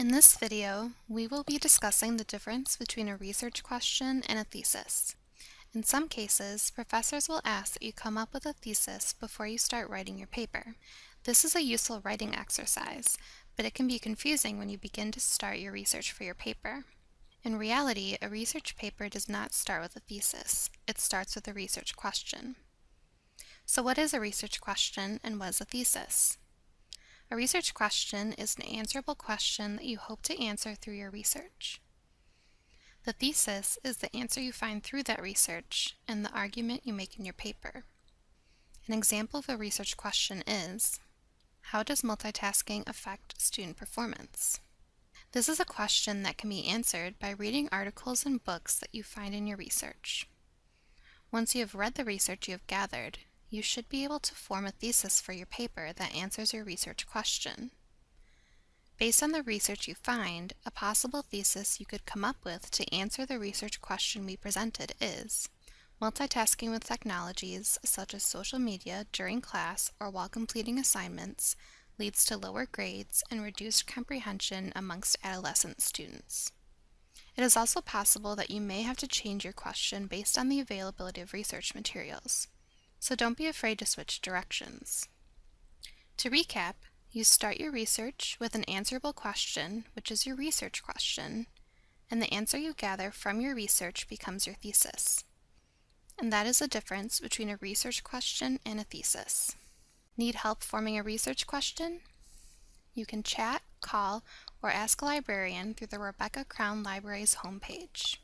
In this video, we will be discussing the difference between a research question and a thesis. In some cases, professors will ask that you come up with a thesis before you start writing your paper. This is a useful writing exercise, but it can be confusing when you begin to start your research for your paper. In reality, a research paper does not start with a thesis. It starts with a research question. So what is a research question and what is a thesis? A research question is an answerable question that you hope to answer through your research. The thesis is the answer you find through that research and the argument you make in your paper. An example of a research question is, how does multitasking affect student performance? This is a question that can be answered by reading articles and books that you find in your research. Once you have read the research you have gathered, you should be able to form a thesis for your paper that answers your research question. Based on the research you find, a possible thesis you could come up with to answer the research question we presented is, multitasking with technologies such as social media during class or while completing assignments leads to lower grades and reduced comprehension amongst adolescent students. It is also possible that you may have to change your question based on the availability of research materials so don't be afraid to switch directions. To recap, you start your research with an answerable question, which is your research question, and the answer you gather from your research becomes your thesis. And that is the difference between a research question and a thesis. Need help forming a research question? You can chat, call, or ask a librarian through the Rebecca Crown Library's homepage.